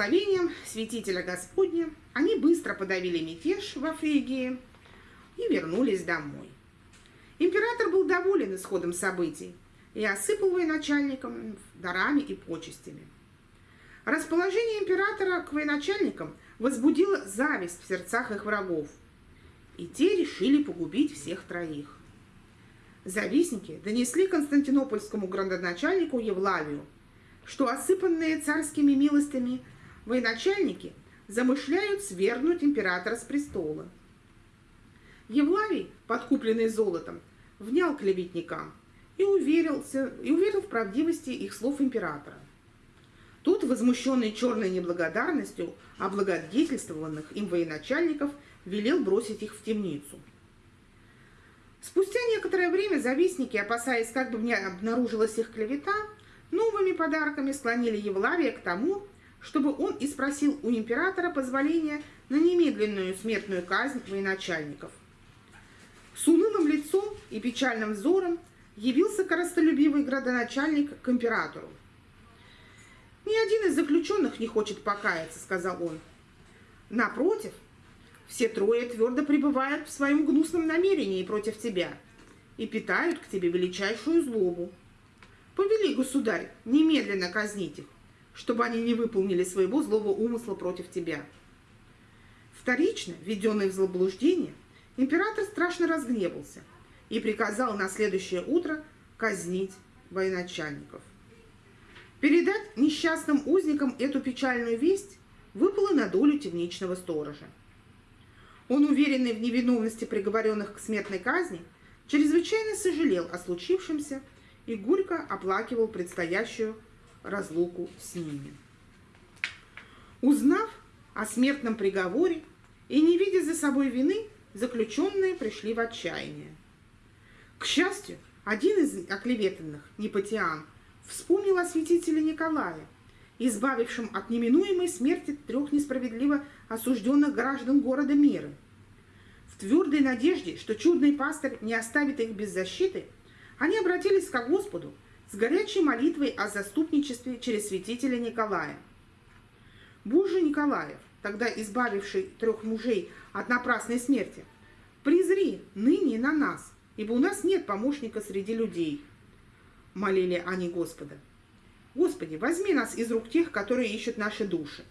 благословением святителя Господня они быстро подавили мятеж во Фригии и вернулись домой. Император был доволен исходом событий и осыпал военачальникам дарами и почестями. Расположение императора к военачальникам возбудило зависть в сердцах их врагов, и те решили погубить всех троих. Завистники донесли константинопольскому градоначальнику Евлавию, что осыпанные царскими милостями военачальники замышляют свергнуть императора с престола. Евлавий, подкупленный золотом, внял клеветникам и, уверился, и уверил в правдивости их слов императора. Тут, возмущенный черной неблагодарностью облагодетельствованных им военачальников, велел бросить их в темницу – Спустя некоторое время завистники, опасаясь, как бы не обнаружилась их клевета, новыми подарками склонили Евлавия к тому, чтобы он и спросил у императора позволения на немедленную смертную казнь военачальников. С унылым лицом и печальным взором явился коростолюбивый градоначальник к императору. «Ни один из заключенных не хочет покаяться», — сказал он. «Напротив, все трое твердо пребывают в своем гнусном намерении против тебя и питают к тебе величайшую злобу. Повели, государь, немедленно казнить их, чтобы они не выполнили своего злого умысла против тебя. Вторично, введенный в заблуждение, император страшно разгневался и приказал на следующее утро казнить военачальников. Передать несчастным узникам эту печальную весть выпало на долю темничного сторожа. Он, уверенный в невиновности приговоренных к смертной казни, чрезвычайно сожалел о случившемся и горько оплакивал предстоящую разлуку с ними. Узнав о смертном приговоре и не видя за собой вины, заключенные пришли в отчаяние. К счастью, один из оклеветанных, Непотиан, вспомнил о святителе Николае, избавившем от неминуемой смерти трех несправедливо осужденных граждан города Миры. В твердой надежде, что чудный пастырь не оставит их без защиты, они обратились к Господу с горячей молитвой о заступничестве через святителя Николая. Боже Николаев, тогда избавивший трех мужей от напрасной смерти, призри ныне на нас, ибо у нас нет помощника среди людей. Молили они Господа. Господи, возьми нас из рук тех, которые ищут наши души.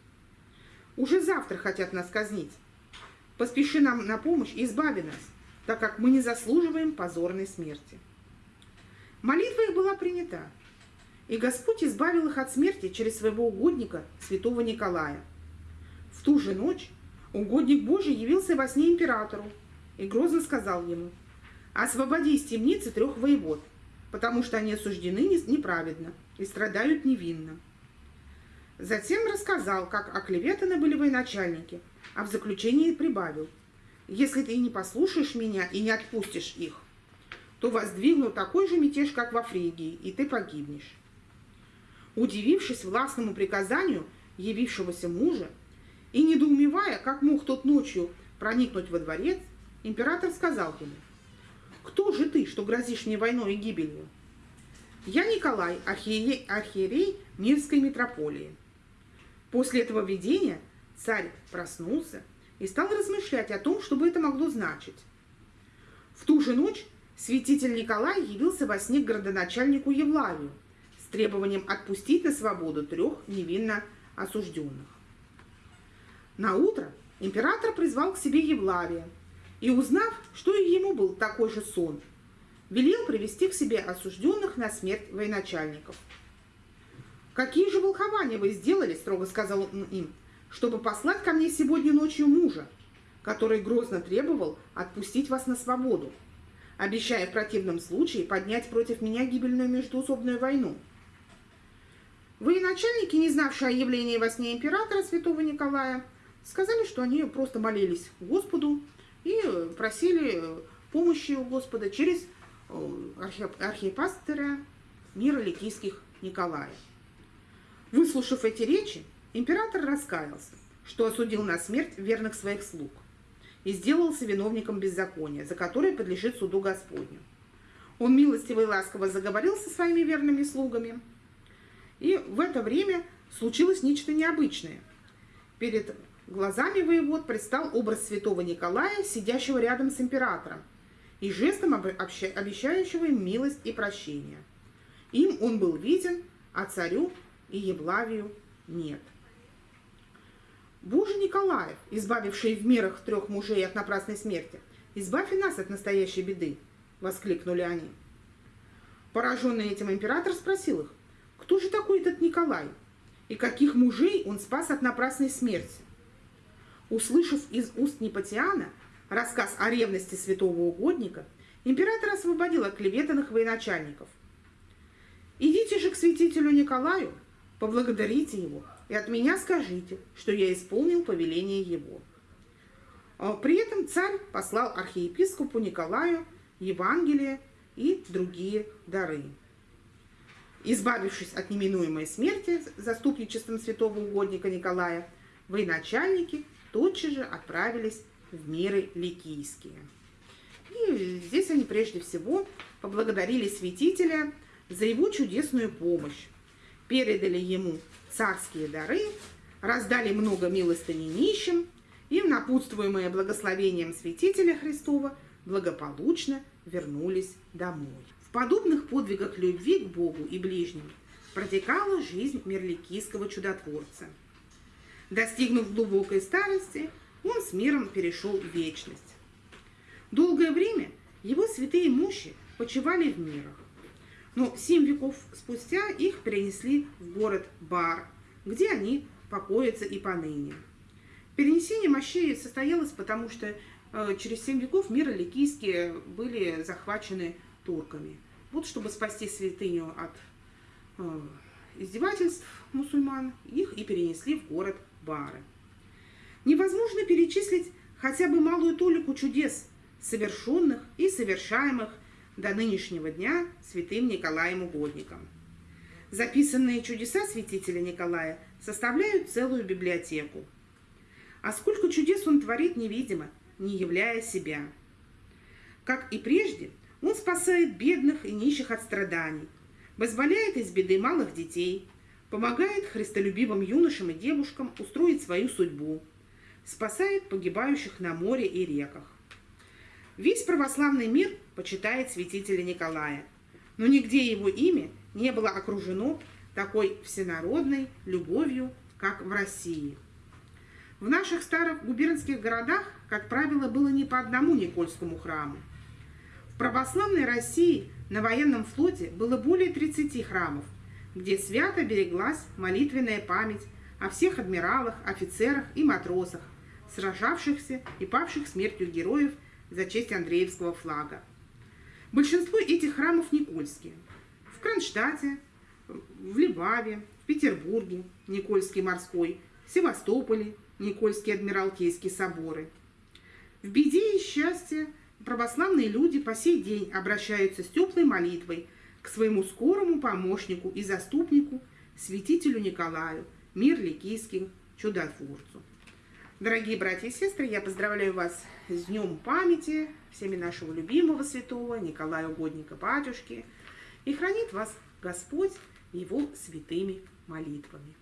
Уже завтра хотят нас казнить. Поспеши нам на помощь и избави нас, так как мы не заслуживаем позорной смерти. Молитва их была принята, и Господь избавил их от смерти через своего угодника, святого Николая. В ту же ночь угодник Божий явился во сне императору и грозно сказал ему, «Освободи из темницы трех воевод, потому что они осуждены неправедно и страдают невинно». Затем рассказал, как оклеветаны были военачальники, а в заключении прибавил, «Если ты не послушаешь меня и не отпустишь их, то воздвигну такой же мятеж, как во Фригии, и ты погибнешь». Удивившись властному приказанию явившегося мужа и недоумевая, как мог тот ночью проникнуть во дворец, император сказал ему, «Кто же ты, что грозишь мне войной и гибелью?» «Я Николай, архиерей, архиерей Мирской митрополии». После этого видения царь проснулся и стал размышлять о том, что бы это могло значить. В ту же ночь святитель Николай явился во сне к городоначальнику Евлавию с требованием отпустить на свободу трех невинно осужденных. На утро император призвал к себе Евлавия и, узнав, что и ему был такой же сон, велел привести к себе осужденных на смерть военачальников – «Какие же волхования вы сделали?» – строго сказал он им, «чтобы послать ко мне сегодня ночью мужа, который грозно требовал отпустить вас на свободу, обещая в противном случае поднять против меня гибельную междуусобную войну». Военачальники, не знавшие о явлении во сне императора святого Николая, сказали, что они просто молились Господу и просили помощи у Господа через э, архипастыря мира ликийских Николая. Выслушав эти речи, император раскаялся, что осудил на смерть верных своих слуг и сделался виновником беззакония, за которое подлежит суду Господню. Он милостиво и ласково заговорил со своими верными слугами, и в это время случилось нечто необычное. Перед глазами воевод предстал образ святого Николая, сидящего рядом с императором, и жестом обещающего им милость и прощение. Им он был виден, а царю и Еблавию нет. Боже Николаев, избавивший в мирах трех мужей от напрасной смерти, избавь и нас от настоящей беды, воскликнули они. Пораженный этим император спросил их, кто же такой этот Николай и каких мужей он спас от напрасной смерти. Услышав из уст Непатиана рассказ о ревности святого угодника, император освободил от клеветанных военачальников. «Идите же к святителю Николаю, поблагодарите его, и от меня скажите, что я исполнил повеление его». А при этом царь послал архиепископу Николаю Евангелие и другие дары. Избавившись от неминуемой смерти заступничеством святого угодника Николая, военачальники тотчас же отправились в миры ликийские. И здесь они прежде всего поблагодарили святителя за его чудесную помощь, передали ему царские дары, раздали много милостыни нищим и, напутствуемые благословением святителя Христова, благополучно вернулись домой. В подобных подвигах любви к Богу и ближним протекала жизнь мирликийского чудотворца. Достигнув глубокой старости, он с миром перешел в вечность. Долгое время его святые мощи почивали в мирах, но семь веков спустя их перенесли в город Бар, где они покоятся и поныне. Перенесение мощей состоялось потому, что э, через семь веков миры ликийские были захвачены турками. Вот чтобы спасти святыню от э, издевательств мусульман, их и перенесли в город Бары. Невозможно перечислить хотя бы малую толику чудес, совершенных и совершаемых до нынешнего дня святым Николаем Угодником. Записанные чудеса святителя Николая составляют целую библиотеку. А сколько чудес он творит невидимо, не являя себя. Как и прежде, он спасает бедных и нищих от страданий, вызволяет из беды малых детей, помогает христолюбивым юношам и девушкам устроить свою судьбу, спасает погибающих на море и реках. Весь православный мир почитает святителя Николая, но нигде его имя не было окружено такой всенародной любовью, как в России. В наших старых губернских городах, как правило, было не по одному Никольскому храму православной России на военном флоте было более 30 храмов, где свято береглась молитвенная память о всех адмиралах, офицерах и матросах, сражавшихся и павших смертью героев за честь Андреевского флага. Большинство этих храмов никольские. В Кронштадте, в Либаве, в Петербурге, Никольский морской, в Севастополе, Никольские Адмиралтейские соборы. В беде и счастье православные люди по сей день обращаются с теплой молитвой к своему скорому помощнику и заступнику, святителю Николаю, мир ликийским чудотворцу. Дорогие братья и сестры, я поздравляю вас с Днем памяти всеми нашего любимого святого Николая Угодника Батюшки. И хранит вас Господь его святыми молитвами.